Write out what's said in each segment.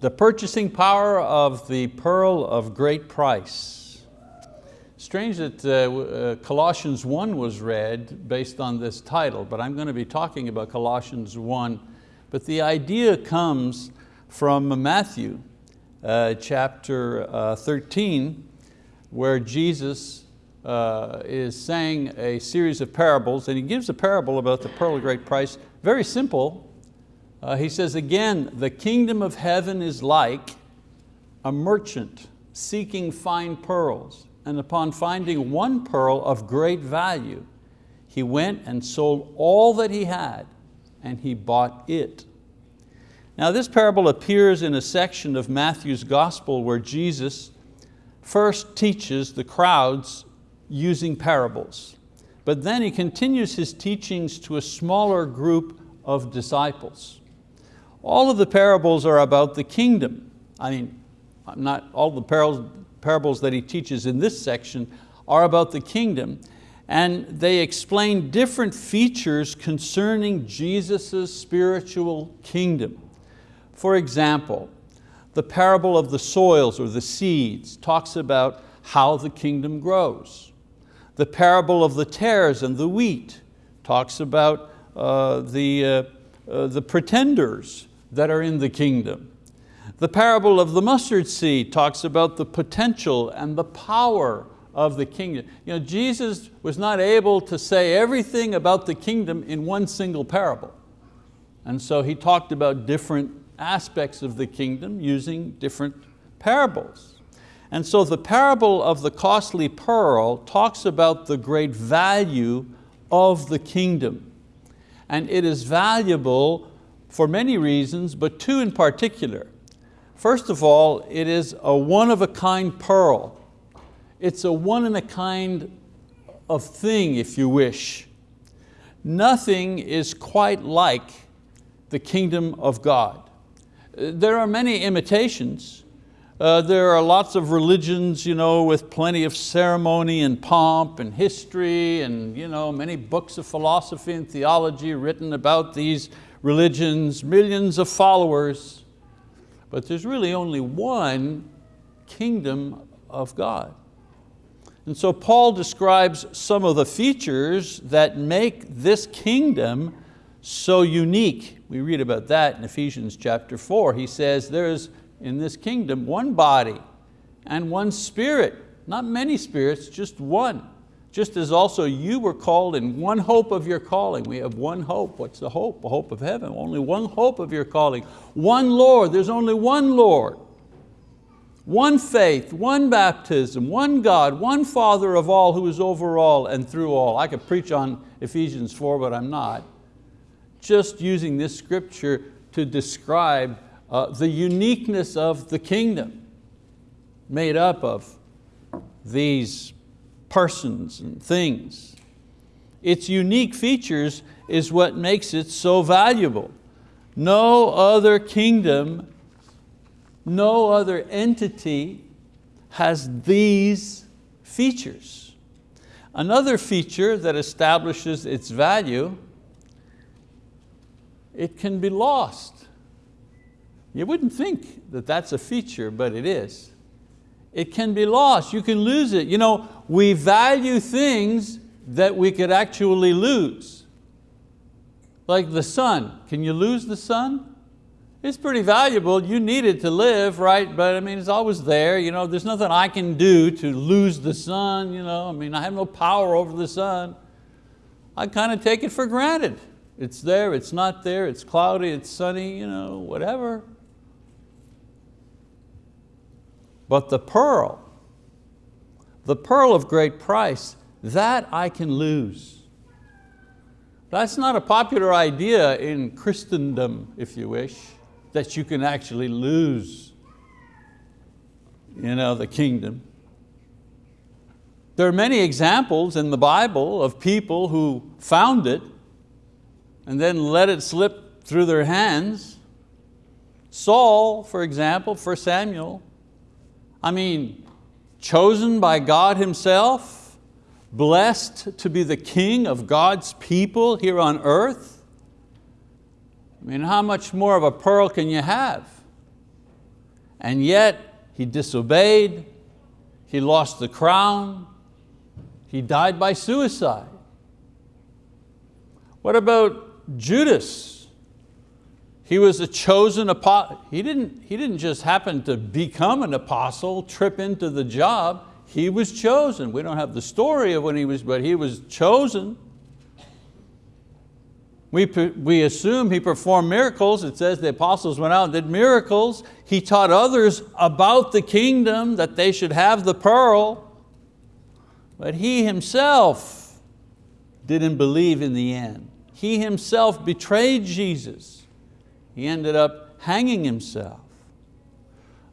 The purchasing power of the pearl of great price. Strange that uh, uh, Colossians 1 was read based on this title, but I'm going to be talking about Colossians 1. But the idea comes from Matthew uh, chapter uh, 13, where Jesus uh, is saying a series of parables, and he gives a parable about the pearl of great price, very simple, uh, he says again, the kingdom of heaven is like a merchant seeking fine pearls, and upon finding one pearl of great value, he went and sold all that he had, and he bought it. Now this parable appears in a section of Matthew's gospel where Jesus first teaches the crowds using parables, but then he continues his teachings to a smaller group of disciples. All of the parables are about the kingdom. I mean, not all the parables, that he teaches in this section are about the kingdom and they explain different features concerning Jesus' spiritual kingdom. For example, the parable of the soils or the seeds talks about how the kingdom grows. The parable of the tares and the wheat talks about uh, the, uh, uh, the pretenders that are in the kingdom. The parable of the mustard seed talks about the potential and the power of the kingdom. You know, Jesus was not able to say everything about the kingdom in one single parable. And so he talked about different aspects of the kingdom using different parables. And so the parable of the costly pearl talks about the great value of the kingdom. And it is valuable for many reasons, but two in particular. First of all, it is a one-of-a-kind pearl. It's a one-in-a-kind of thing, if you wish. Nothing is quite like the kingdom of God. There are many imitations. Uh, there are lots of religions you know, with plenty of ceremony and pomp and history and you know, many books of philosophy and theology written about these religions, millions of followers, but there's really only one kingdom of God. And so Paul describes some of the features that make this kingdom so unique. We read about that in Ephesians chapter four. He says there's in this kingdom one body and one spirit, not many spirits, just one just as also you were called in one hope of your calling. We have one hope. What's the hope? A hope of heaven. Only one hope of your calling. One Lord. There's only one Lord. One faith, one baptism, one God, one Father of all who is over all and through all. I could preach on Ephesians 4, but I'm not. Just using this scripture to describe uh, the uniqueness of the kingdom made up of these persons and things. Its unique features is what makes it so valuable. No other kingdom, no other entity has these features. Another feature that establishes its value, it can be lost. You wouldn't think that that's a feature, but it is it can be lost, you can lose it. You know, we value things that we could actually lose. Like the sun, can you lose the sun? It's pretty valuable, you need it to live, right? But I mean, it's always there. You know, there's nothing I can do to lose the sun. You know? I mean, I have no power over the sun. I kind of take it for granted. It's there, it's not there, it's cloudy, it's sunny, you know, whatever. But the pearl, the pearl of great price, that I can lose. That's not a popular idea in Christendom, if you wish, that you can actually lose you know, the kingdom. There are many examples in the Bible of people who found it and then let it slip through their hands. Saul, for example, 1 Samuel, I mean, chosen by God himself, blessed to be the king of God's people here on earth. I mean, how much more of a pearl can you have? and yet he disobeyed, he lost the crown, he died by suicide. What about Judas? He was a chosen apostle. He didn't, he didn't just happen to become an apostle, trip into the job. He was chosen. We don't have the story of when he was, but he was chosen. We, we assume he performed miracles. It says the apostles went out and did miracles. He taught others about the kingdom, that they should have the pearl. But he himself didn't believe in the end. He himself betrayed Jesus. He ended up hanging himself.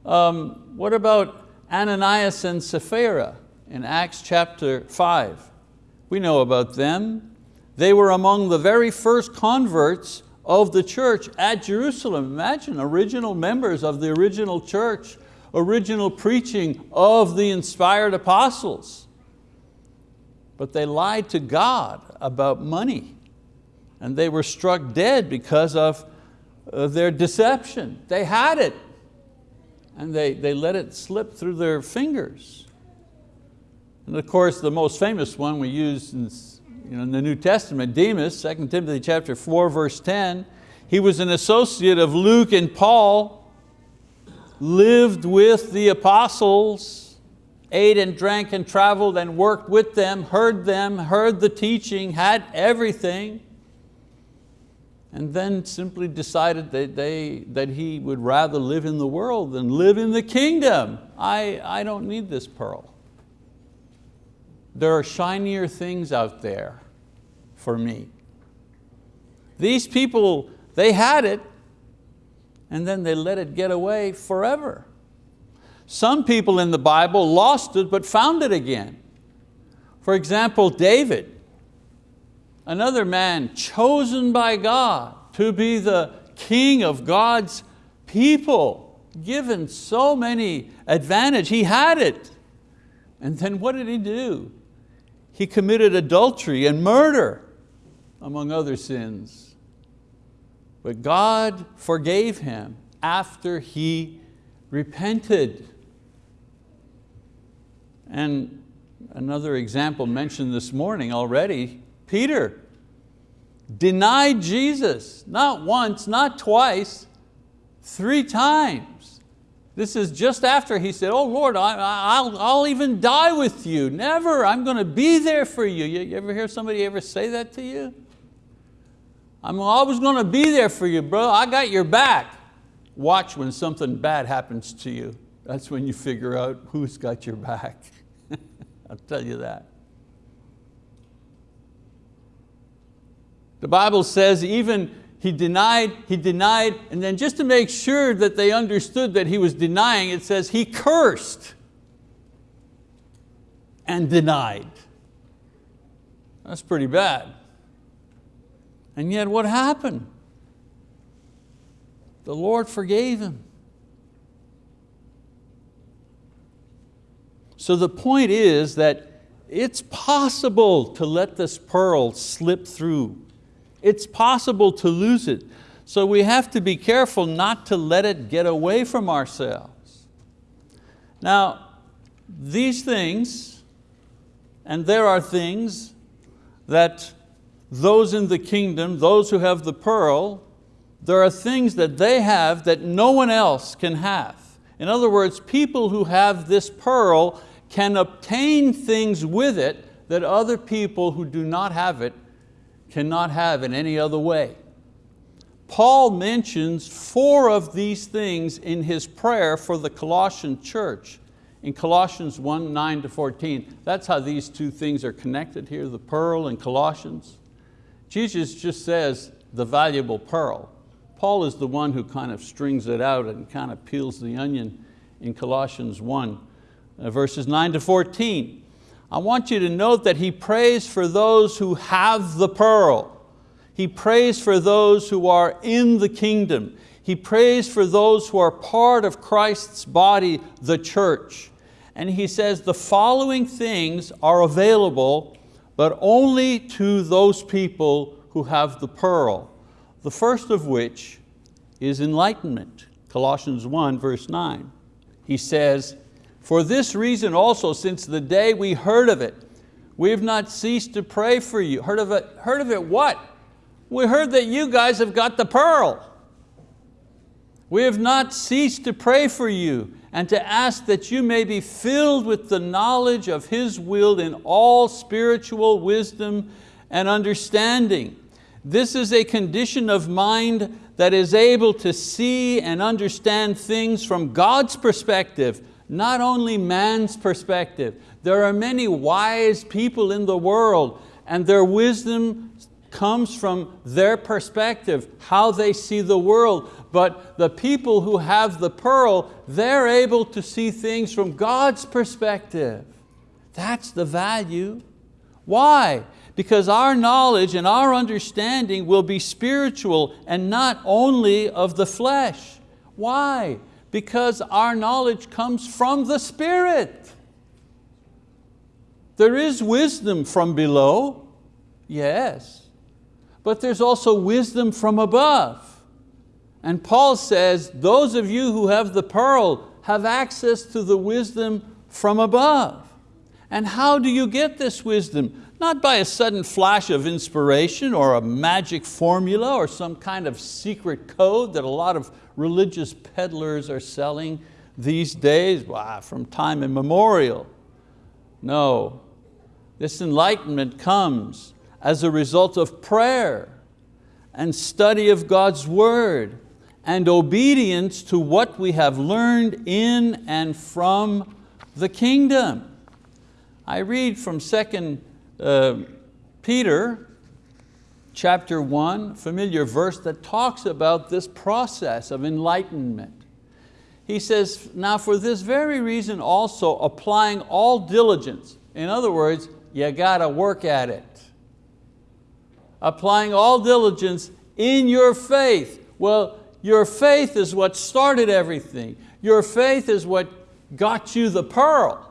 Um, what about Ananias and Sapphira in Acts chapter five? We know about them. They were among the very first converts of the church at Jerusalem. Imagine original members of the original church, original preaching of the inspired apostles. But they lied to God about money and they were struck dead because of their deception. They had it and they, they let it slip through their fingers. And of course, the most famous one we use in you know, in the New Testament, Demas, 2 Timothy chapter 4, verse 10, he was an associate of Luke and Paul, lived with the apostles, ate and drank and traveled and worked with them, heard them, heard the teaching, had everything, and then simply decided that, they, that he would rather live in the world than live in the kingdom. I, I don't need this pearl. There are shinier things out there for me. These people, they had it, and then they let it get away forever. Some people in the Bible lost it but found it again. For example, David, another man chosen by God to be the king of God's people, given so many advantage, he had it. And then what did he do? he committed adultery and murder, among other sins. But God forgave him after he repented. And another example mentioned this morning already, Peter denied Jesus, not once, not twice, three times. This is just after he said, oh Lord, I, will I'll even die with you. Never, I'm going to be there for you. You ever hear somebody ever say that to you? I'm always going to be there for you, bro. I got your back. Watch when something bad happens to you. That's when you figure out who's got your back. I'll tell you that. The Bible says even he denied, he denied, and then just to make sure that they understood that he was denying, it says he cursed and denied. That's pretty bad. And yet what happened? The Lord forgave him. So the point is that it's possible to let this pearl slip through it's possible to lose it. So we have to be careful not to let it get away from ourselves. Now, these things, and there are things that those in the kingdom, those who have the pearl, there are things that they have that no one else can have. In other words, people who have this pearl can obtain things with it that other people who do not have it cannot have in any other way. Paul mentions four of these things in his prayer for the Colossian church in Colossians 1, 9 to 14. That's how these two things are connected here, the pearl and Colossians. Jesus just says the valuable pearl. Paul is the one who kind of strings it out and kind of peels the onion in Colossians 1, uh, verses 9 to 14. I want you to note that he prays for those who have the pearl. He prays for those who are in the kingdom. He prays for those who are part of Christ's body, the church. And he says the following things are available, but only to those people who have the pearl. The first of which is enlightenment, Colossians 1 verse 9. he says, for this reason also, since the day we heard of it, we have not ceased to pray for you. Heard of it, heard of it what? We heard that you guys have got the pearl. We have not ceased to pray for you and to ask that you may be filled with the knowledge of His will in all spiritual wisdom and understanding. This is a condition of mind that is able to see and understand things from God's perspective, not only man's perspective. There are many wise people in the world and their wisdom comes from their perspective, how they see the world. But the people who have the pearl, they're able to see things from God's perspective. That's the value. Why? Because our knowledge and our understanding will be spiritual and not only of the flesh. Why? Because our knowledge comes from the Spirit. There is wisdom from below, yes, but there's also wisdom from above. And Paul says, those of you who have the pearl have access to the wisdom from above. And how do you get this wisdom? Not by a sudden flash of inspiration or a magic formula or some kind of secret code that a lot of religious peddlers are selling these days, wow, from time immemorial. No, this enlightenment comes as a result of prayer and study of God's word and obedience to what we have learned in and from the kingdom. I read from 2 uh, Peter chapter 1, familiar verse that talks about this process of enlightenment. He says, now for this very reason also applying all diligence. In other words, you got to work at it. Applying all diligence in your faith. Well, your faith is what started everything. Your faith is what got you the pearl.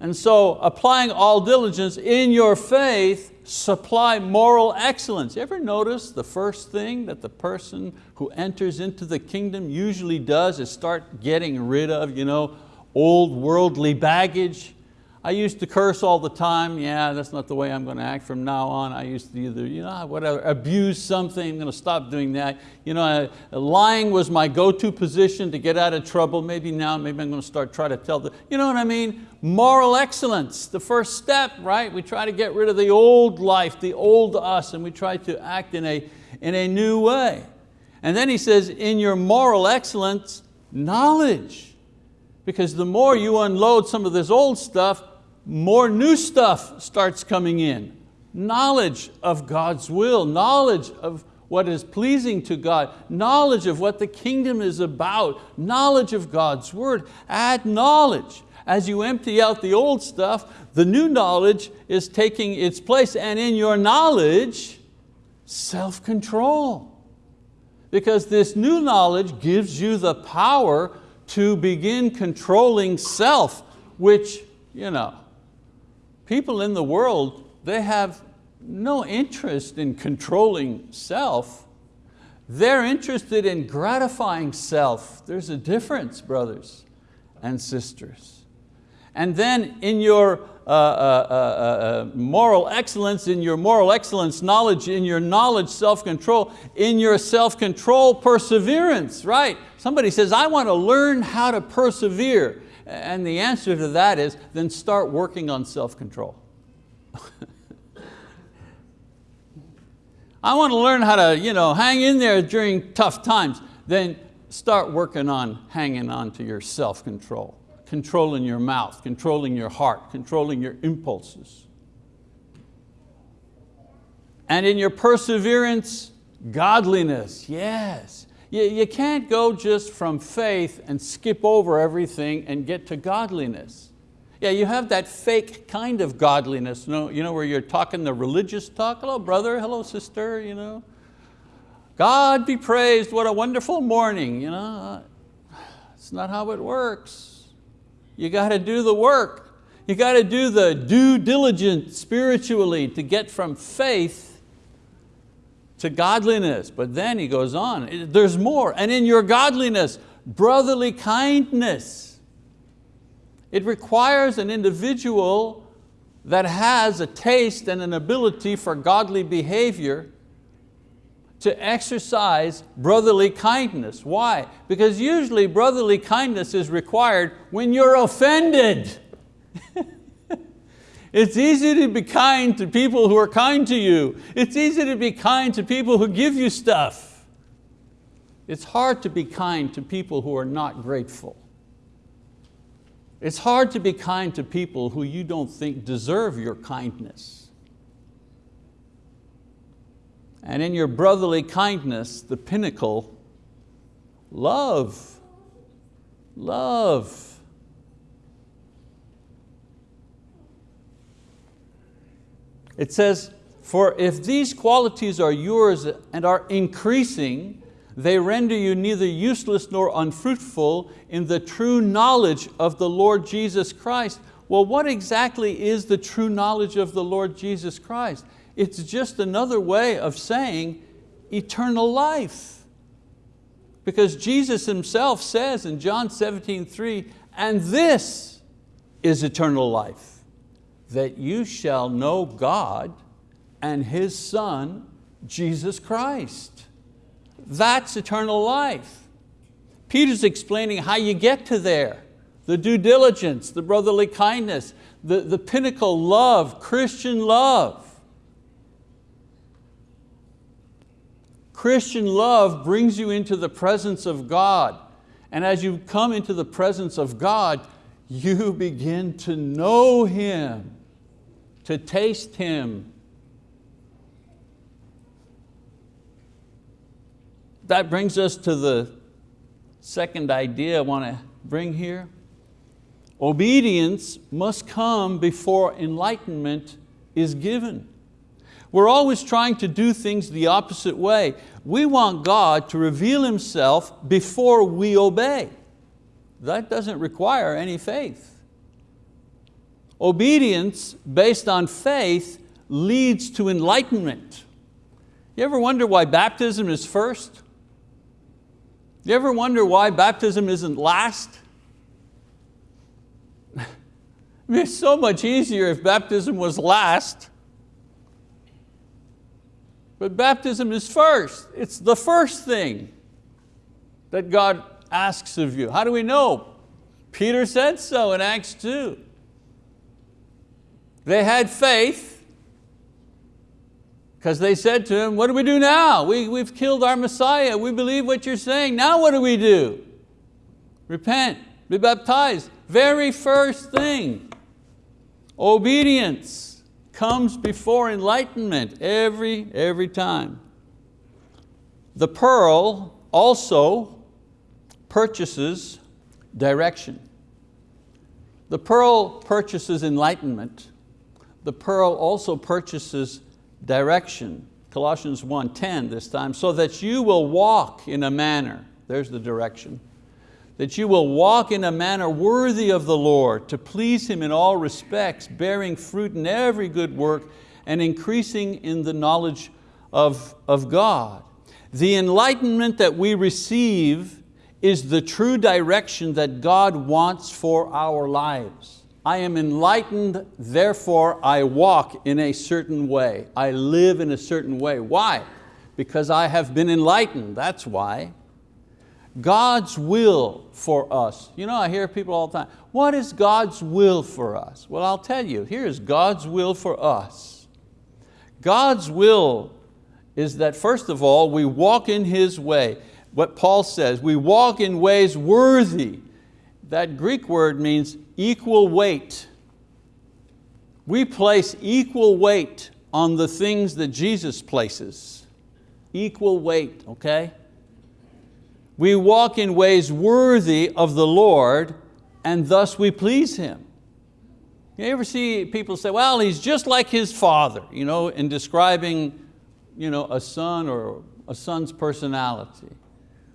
And so applying all diligence in your faith, supply moral excellence. You ever notice the first thing that the person who enters into the kingdom usually does is start getting rid of you know, old worldly baggage, I used to curse all the time. Yeah, that's not the way I'm going to act from now on. I used to either, you know, whatever, abuse something. I'm going to stop doing that. You know, uh, lying was my go-to position to get out of trouble. Maybe now, maybe I'm going to start trying to tell the, you know what I mean? Moral excellence, the first step, right? We try to get rid of the old life, the old us, and we try to act in a, in a new way. And then he says, in your moral excellence, knowledge. Because the more you unload some of this old stuff, more new stuff starts coming in. Knowledge of God's will, knowledge of what is pleasing to God, knowledge of what the kingdom is about, knowledge of God's word. Add knowledge. As you empty out the old stuff, the new knowledge is taking its place and in your knowledge, self-control. Because this new knowledge gives you the power to begin controlling self, which you know, people in the world, they have no interest in controlling self. They're interested in gratifying self. There's a difference, brothers and sisters. And then in your uh, uh, uh, uh, moral excellence, in your moral excellence knowledge, in your knowledge self-control, in your self-control perseverance, right? Somebody says, I want to learn how to persevere. And the answer to that is, then start working on self-control. I want to learn how to you know, hang in there during tough times. Then start working on hanging on to your self-control, controlling your mouth, controlling your heart, controlling your impulses. And in your perseverance, godliness, yes. You, you can't go just from faith and skip over everything and get to godliness. Yeah, you have that fake kind of godliness, you know, you know where you're talking the religious talk. Hello brother, hello sister. You know. God be praised, what a wonderful morning. You know. It's not how it works. You got to do the work. You got to do the due diligence spiritually to get from faith to godliness. But then he goes on, there's more. And in your godliness, brotherly kindness. It requires an individual that has a taste and an ability for godly behavior to exercise brotherly kindness. Why? Because usually brotherly kindness is required when you're offended. it's easy to be kind to people who are kind to you. It's easy to be kind to people who give you stuff. It's hard to be kind to people who are not grateful. It's hard to be kind to people who you don't think deserve your kindness. And in your brotherly kindness, the pinnacle, love, love. It says, for if these qualities are yours and are increasing, they render you neither useless nor unfruitful in the true knowledge of the Lord Jesus Christ. Well, what exactly is the true knowledge of the Lord Jesus Christ? It's just another way of saying eternal life. Because Jesus Himself says in John 17, 3, and this is eternal life, that you shall know God and His Son, Jesus Christ. That's eternal life. Peter's explaining how you get to there. The due diligence, the brotherly kindness, the, the pinnacle love, Christian love. Christian love brings you into the presence of God. And as you come into the presence of God, you begin to know Him, to taste Him. That brings us to the second idea I want to bring here. Obedience must come before enlightenment is given. We're always trying to do things the opposite way. We want God to reveal Himself before we obey. That doesn't require any faith. Obedience based on faith leads to enlightenment. You ever wonder why baptism is first? You ever wonder why baptism isn't last? it's so much easier if baptism was last but baptism is first. It's the first thing that God asks of you. How do we know? Peter said so in Acts 2. They had faith because they said to him, what do we do now? We, we've killed our Messiah. We believe what you're saying. Now what do we do? Repent, be baptized. Very first thing, obedience comes before enlightenment every, every time. The pearl also purchases direction. The pearl purchases enlightenment. The pearl also purchases direction. Colossians 1.10 this time, so that you will walk in a manner, there's the direction, that you will walk in a manner worthy of the Lord, to please Him in all respects, bearing fruit in every good work, and increasing in the knowledge of, of God. The enlightenment that we receive is the true direction that God wants for our lives. I am enlightened, therefore I walk in a certain way. I live in a certain way. Why? Because I have been enlightened, that's why. God's will for us. You know, I hear people all the time, what is God's will for us? Well, I'll tell you, here's God's will for us. God's will is that first of all, we walk in His way. What Paul says, we walk in ways worthy. That Greek word means equal weight. We place equal weight on the things that Jesus places. Equal weight, okay? We walk in ways worthy of the Lord and thus we please Him. You ever see people say, well, he's just like his father, you know, in describing you know, a son or a son's personality.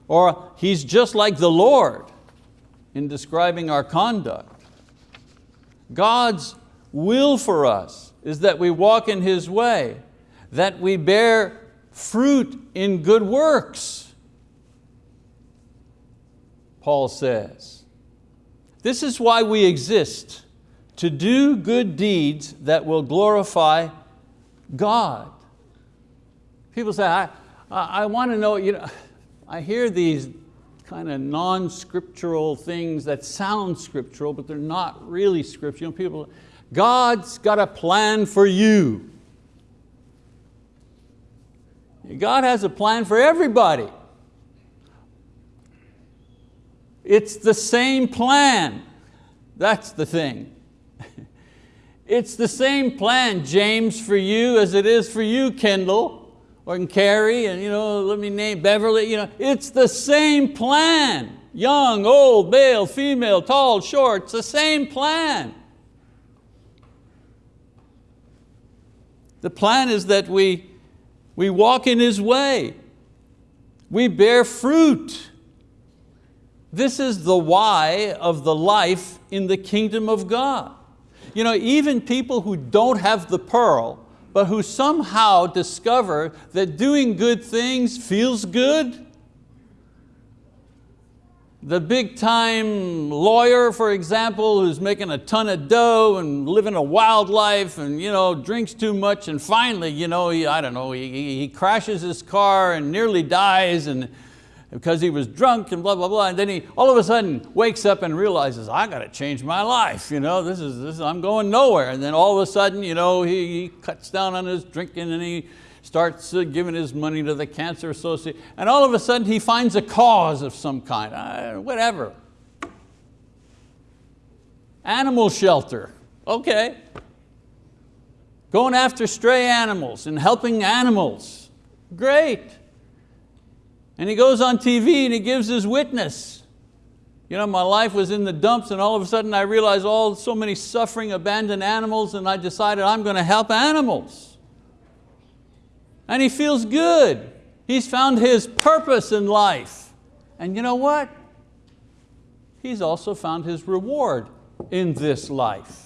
Or he's just like the Lord in describing our conduct. God's will for us is that we walk in His way, that we bear fruit in good works, Paul says. This is why we exist, to do good deeds that will glorify God. People say, I, I want to know, you know, I hear these kind of non-scriptural things that sound scriptural, but they're not really scriptural. People, God's got a plan for you. God has a plan for everybody. It's the same plan. That's the thing. It's the same plan, James, for you as it is for you, Kendall, or Carrie, and you know, let me name Beverly. You know, it's the same plan. Young, old, male, female, tall, short, it's the same plan. The plan is that we, we walk in His way. We bear fruit. This is the why of the life in the kingdom of God. You know, even people who don't have the pearl, but who somehow discover that doing good things feels good. The big time lawyer, for example, who's making a ton of dough and living a wild life and you know, drinks too much and finally, you know, he, I don't know, he, he crashes his car and nearly dies and because he was drunk and blah, blah, blah. And then he all of a sudden wakes up and realizes, I got to change my life. You know, this is, this is, I'm going nowhere. And then all of a sudden, you know, he, he cuts down on his drinking and he starts uh, giving his money to the Cancer Association. And all of a sudden he finds a cause of some kind, uh, whatever. Animal shelter, okay. Going after stray animals and helping animals, great. And he goes on TV and he gives his witness. You know, my life was in the dumps and all of a sudden I realized all so many suffering abandoned animals and I decided I'm going to help animals. And he feels good. He's found his purpose in life. And you know what? He's also found his reward in this life.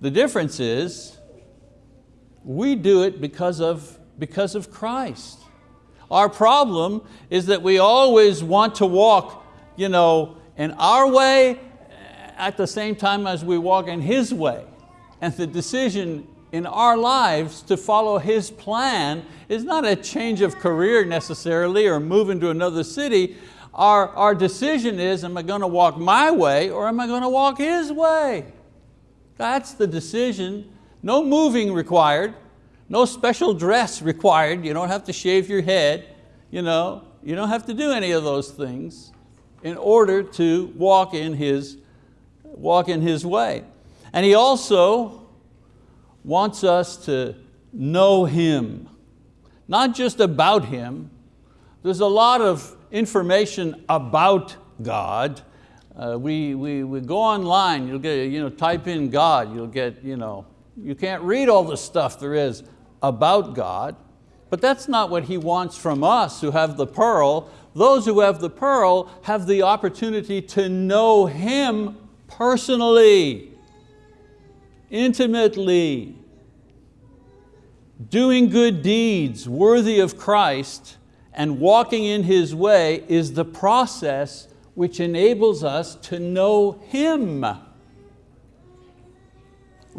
The difference is we do it because of, because of Christ. Our problem is that we always want to walk you know, in our way at the same time as we walk in His way. And the decision in our lives to follow His plan is not a change of career necessarily or moving to another city. Our, our decision is, am I going to walk my way or am I going to walk His way? That's the decision no moving required, no special dress required. You don't have to shave your head. You, know, you don't have to do any of those things in order to walk in His, walk in His way. And He also wants us to know Him, not just about Him. There's a lot of information about God. Uh, we, we, we go online, you'll get, you know, type in God, you'll get you know, you can't read all the stuff there is about God, but that's not what He wants from us who have the pearl. Those who have the pearl have the opportunity to know Him personally, intimately. Doing good deeds worthy of Christ and walking in His way is the process which enables us to know Him.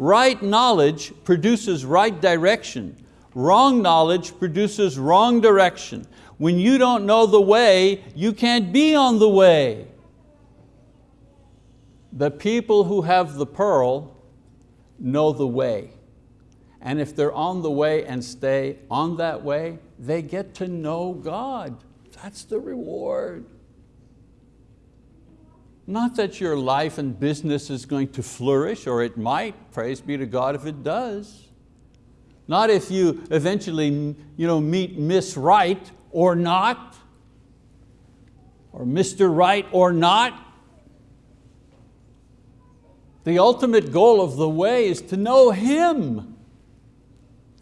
Right knowledge produces right direction. Wrong knowledge produces wrong direction. When you don't know the way, you can't be on the way. The people who have the pearl know the way. And if they're on the way and stay on that way, they get to know God. That's the reward. Not that your life and business is going to flourish, or it might, praise be to God if it does. Not if you eventually you know, meet Miss Right or not, or Mr. Right or not. The ultimate goal of the way is to know Him.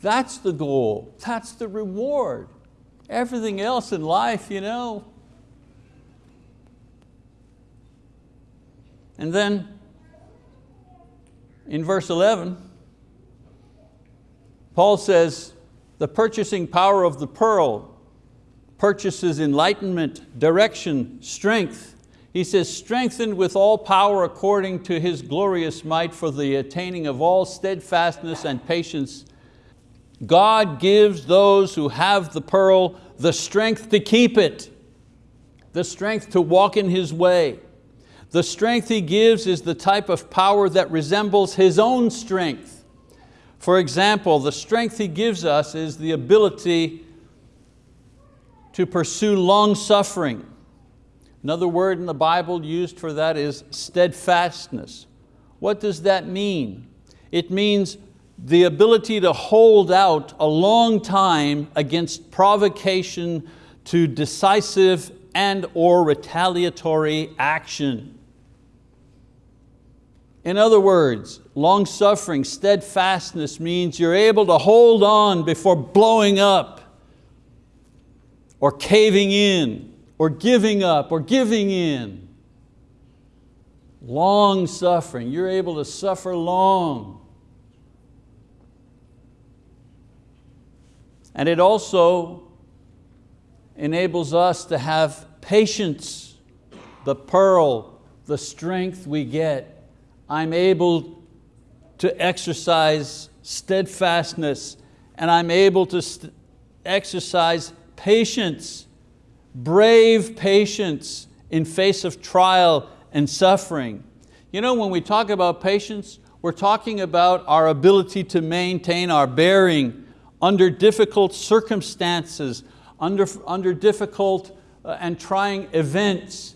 That's the goal, that's the reward. Everything else in life, you know, And then in verse 11, Paul says, the purchasing power of the pearl purchases enlightenment, direction, strength. He says, strengthened with all power according to His glorious might for the attaining of all steadfastness and patience. God gives those who have the pearl the strength to keep it, the strength to walk in His way. The strength He gives is the type of power that resembles His own strength. For example, the strength He gives us is the ability to pursue long suffering. Another word in the Bible used for that is steadfastness. What does that mean? It means the ability to hold out a long time against provocation to decisive and or retaliatory action. In other words, long suffering, steadfastness means you're able to hold on before blowing up or caving in, or giving up, or giving in. Long suffering, you're able to suffer long. And it also enables us to have patience, the pearl, the strength we get. I'm able to exercise steadfastness and I'm able to exercise patience, brave patience in face of trial and suffering. You know, when we talk about patience, we're talking about our ability to maintain our bearing under difficult circumstances, under, under difficult uh, and trying events.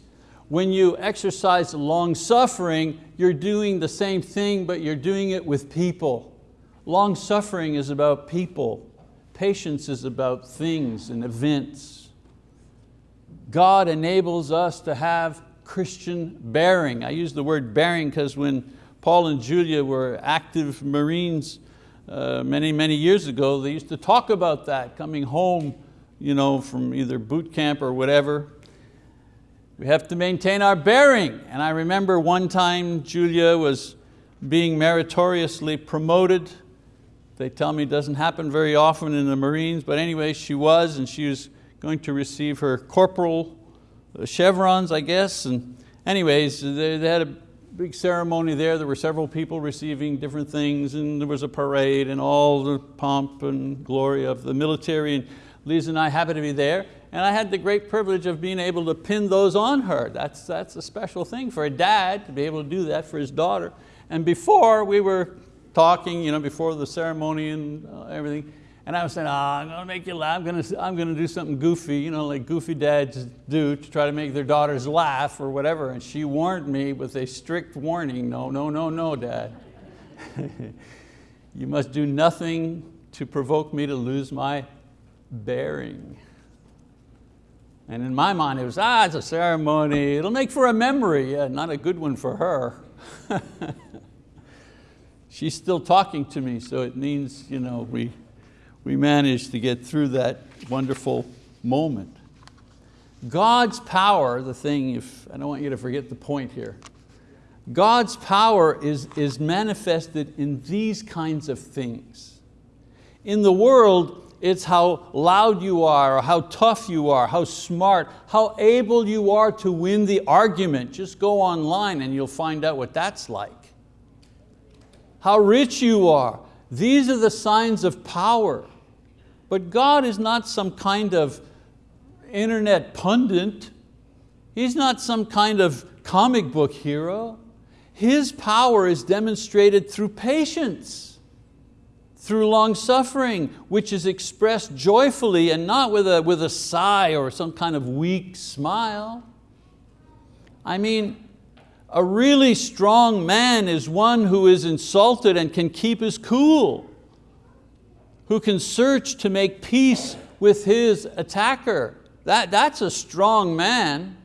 When you exercise long suffering, you're doing the same thing, but you're doing it with people. Long suffering is about people. Patience is about things and events. God enables us to have Christian bearing. I use the word bearing because when Paul and Julia were active Marines uh, many, many years ago, they used to talk about that, coming home you know, from either boot camp or whatever. We have to maintain our bearing. And I remember one time Julia was being meritoriously promoted they tell me it doesn't happen very often in the Marines, but anyway, she was, and she was going to receive her corporal uh, chevrons, I guess. And anyways, they, they had a big ceremony there. There were several people receiving different things, and there was a parade, and all the pomp and glory of the military. And Lisa and I happened to be there, and I had the great privilege of being able to pin those on her. That's, that's a special thing for a dad to be able to do that for his daughter. And before, we were talking you know, before the ceremony and uh, everything. And I was saying, oh, I'm going to make you laugh. I'm going to, I'm going to do something goofy, you know, like goofy dads do to try to make their daughters laugh or whatever. And she warned me with a strict warning, no, no, no, no, dad. you must do nothing to provoke me to lose my bearing. And in my mind, it was, ah, it's a ceremony. It'll make for a memory. Yeah, not a good one for her. she's still talking to me, so it means you know, we, we managed to get through that wonderful moment. God's power, the thing, if I don't want you to forget the point here, God's power is, is manifested in these kinds of things. In the world, it's how loud you are, or how tough you are, how smart, how able you are to win the argument. Just go online and you'll find out what that's like how rich you are. These are the signs of power. But God is not some kind of internet pundit. He's not some kind of comic book hero. His power is demonstrated through patience, through long suffering, which is expressed joyfully and not with a, with a sigh or some kind of weak smile. I mean, a really strong man is one who is insulted and can keep his cool, who can search to make peace with his attacker. That, that's a strong man.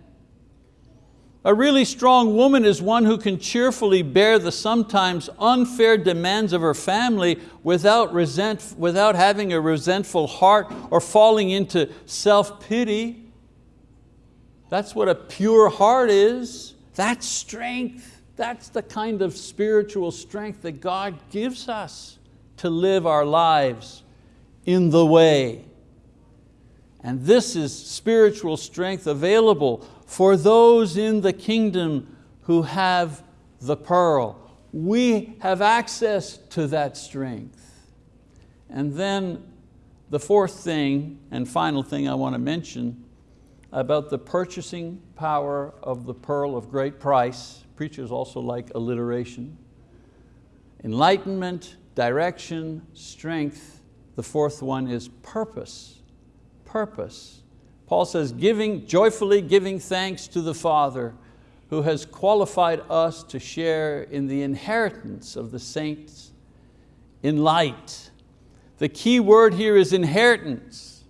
A really strong woman is one who can cheerfully bear the sometimes unfair demands of her family without, resent, without having a resentful heart or falling into self-pity. That's what a pure heart is. That's strength. That's the kind of spiritual strength that God gives us to live our lives in the way. And this is spiritual strength available for those in the kingdom who have the pearl. We have access to that strength. And then the fourth thing and final thing I want to mention about the purchasing power of the pearl of great price. Preachers also like alliteration. Enlightenment, direction, strength. The fourth one is purpose, purpose. Paul says, giving, joyfully giving thanks to the Father who has qualified us to share in the inheritance of the saints in light. The key word here is inheritance.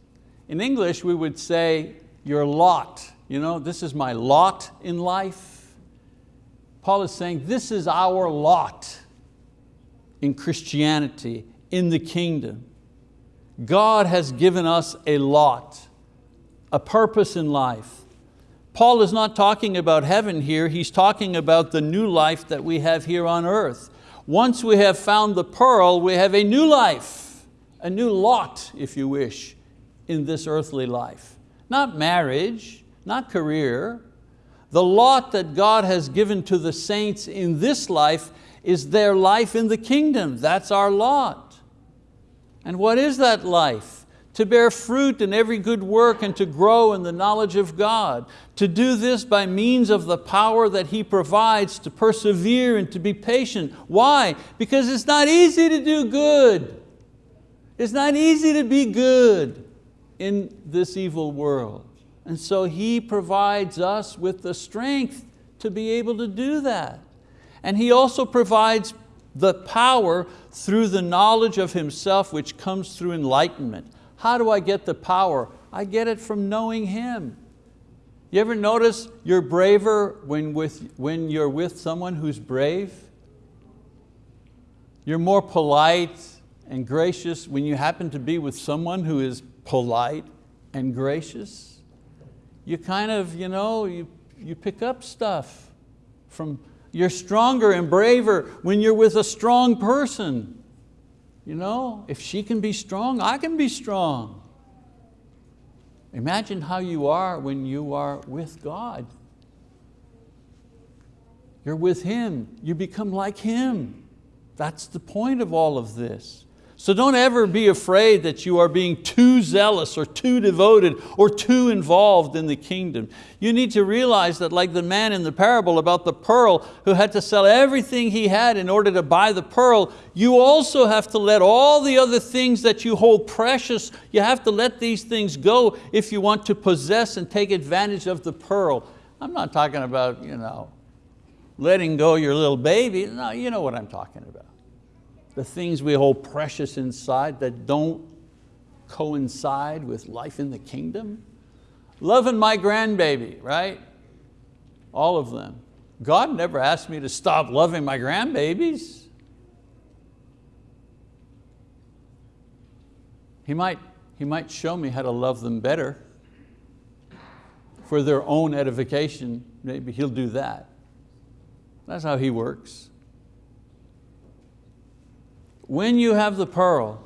In English, we would say your lot. You know, this is my lot in life. Paul is saying this is our lot in Christianity, in the kingdom. God has given us a lot, a purpose in life. Paul is not talking about heaven here, he's talking about the new life that we have here on earth. Once we have found the pearl, we have a new life, a new lot, if you wish, in this earthly life. Not marriage, not career. The lot that God has given to the saints in this life is their life in the kingdom. That's our lot. And what is that life? To bear fruit in every good work and to grow in the knowledge of God. To do this by means of the power that He provides to persevere and to be patient. Why? Because it's not easy to do good. It's not easy to be good in this evil world. And so He provides us with the strength to be able to do that. And He also provides the power through the knowledge of Himself which comes through enlightenment. How do I get the power? I get it from knowing Him. You ever notice you're braver when, with, when you're with someone who's brave? You're more polite and gracious when you happen to be with someone who is polite and gracious. You kind of, you know, you, you pick up stuff from you're stronger and braver when you're with a strong person. You know, if she can be strong, I can be strong. Imagine how you are when you are with God. You're with Him, you become like Him. That's the point of all of this. So don't ever be afraid that you are being too zealous or too devoted or too involved in the kingdom. You need to realize that like the man in the parable about the pearl who had to sell everything he had in order to buy the pearl, you also have to let all the other things that you hold precious, you have to let these things go if you want to possess and take advantage of the pearl. I'm not talking about you know, letting go your little baby, no, you know what I'm talking about the things we hold precious inside that don't coincide with life in the kingdom. Loving my grandbaby, right? All of them. God never asked me to stop loving my grandbabies. He might, he might show me how to love them better for their own edification. Maybe He'll do that. That's how He works. When you have the pearl,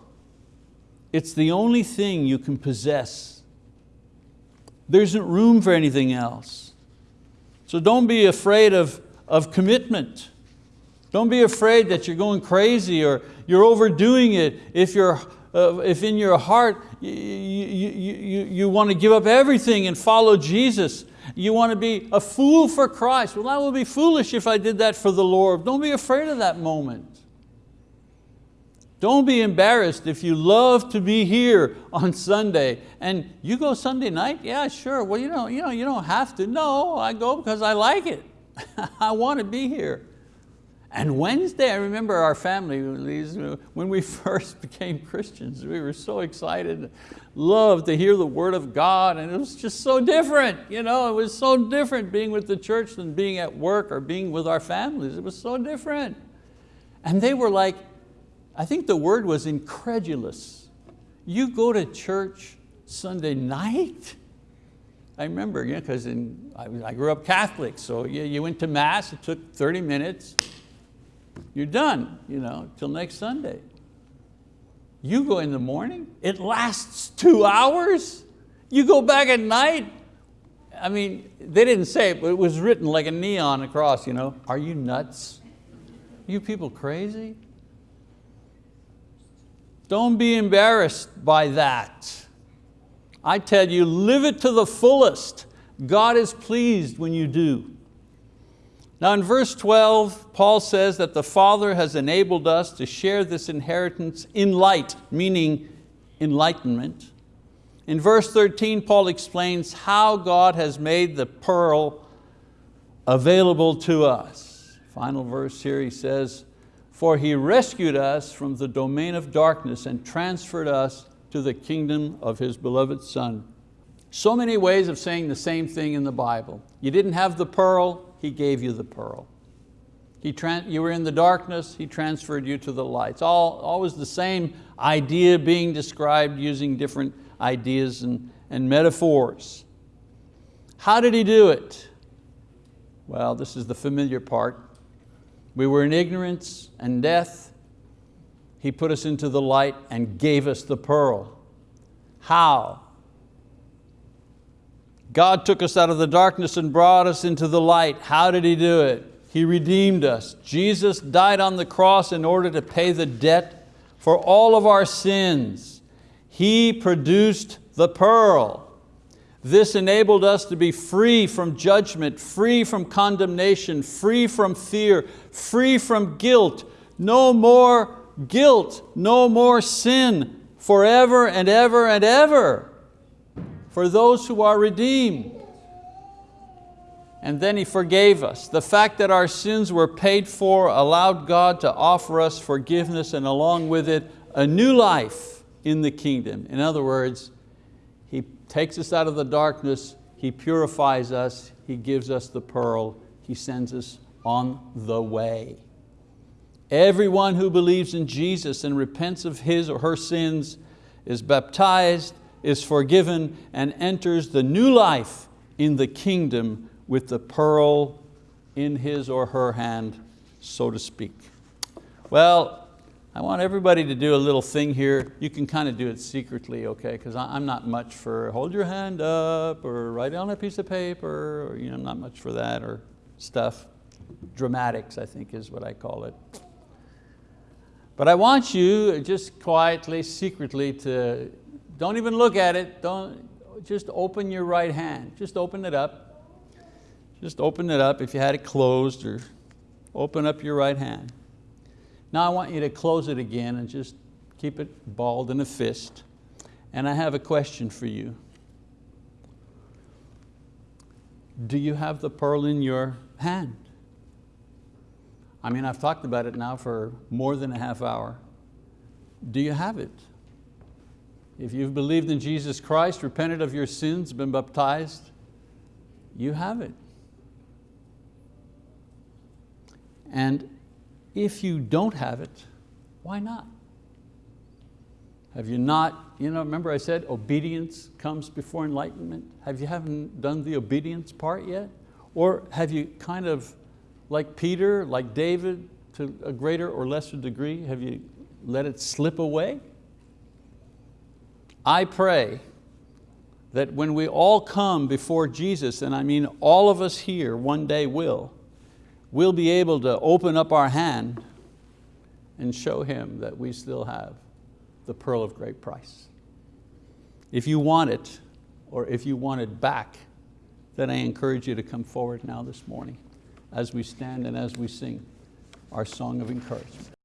it's the only thing you can possess. There isn't room for anything else. So don't be afraid of, of commitment. Don't be afraid that you're going crazy or you're overdoing it if, you're, uh, if in your heart you, you, you, you want to give up everything and follow Jesus. You want to be a fool for Christ. Well, I will be foolish if I did that for the Lord. Don't be afraid of that moment. Don't be embarrassed if you love to be here on Sunday and you go Sunday night, yeah, sure. Well, you know, you, know, you don't have to. No, I go because I like it. I want to be here. And Wednesday, I remember our family, when we first became Christians, we were so excited, loved to hear the word of God, and it was just so different. You know, it was so different being with the church than being at work or being with our families. It was so different. And they were like, I think the word was incredulous. You go to church Sunday night? I remember, because you know, I, I, grew up Catholic, so you, you went to mass, it took 30 minutes, you're done, you know, till next Sunday. You go in the morning, it lasts two hours. You go back at night? I mean, they didn't say it, but it was written like a neon across, you know. Are you nuts? Are you people crazy? Don't be embarrassed by that. I tell you, live it to the fullest. God is pleased when you do. Now in verse 12, Paul says that the Father has enabled us to share this inheritance in light, meaning enlightenment. In verse 13, Paul explains how God has made the pearl available to us. Final verse here, he says, for He rescued us from the domain of darkness and transferred us to the kingdom of His beloved Son. So many ways of saying the same thing in the Bible. You didn't have the pearl, He gave you the pearl. He you were in the darkness, He transferred you to the light. It's all, always the same idea being described using different ideas and, and metaphors. How did He do it? Well, this is the familiar part. We were in ignorance and death. He put us into the light and gave us the pearl. How? God took us out of the darkness and brought us into the light. How did He do it? He redeemed us. Jesus died on the cross in order to pay the debt for all of our sins. He produced the pearl. This enabled us to be free from judgment, free from condemnation, free from fear, free from guilt. No more guilt, no more sin, forever and ever and ever for those who are redeemed. And then He forgave us. The fact that our sins were paid for allowed God to offer us forgiveness and along with it, a new life in the kingdom. In other words, takes us out of the darkness, He purifies us, He gives us the pearl, He sends us on the way. Everyone who believes in Jesus and repents of his or her sins is baptized, is forgiven, and enters the new life in the kingdom with the pearl in his or her hand, so to speak. Well, I want everybody to do a little thing here. You can kind of do it secretly, okay? Because I'm not much for hold your hand up or write on a piece of paper, or you know, not much for that or stuff. Dramatics, I think is what I call it. But I want you just quietly, secretly to, don't even look at it, don't, just open your right hand. Just open it up. Just open it up if you had it closed or open up your right hand. Now I want you to close it again and just keep it balled in a fist. And I have a question for you. Do you have the pearl in your hand? I mean, I've talked about it now for more than a half hour. Do you have it? If you've believed in Jesus Christ, repented of your sins, been baptized, you have it. And if you don't have it, why not? Have you not, you know, remember I said obedience comes before enlightenment? Have you haven't done the obedience part yet? Or have you kind of, like Peter, like David, to a greater or lesser degree, have you let it slip away? I pray that when we all come before Jesus, and I mean all of us here one day will, we'll be able to open up our hand and show Him that we still have the pearl of great price. If you want it, or if you want it back, then I encourage you to come forward now this morning as we stand and as we sing our song of encouragement.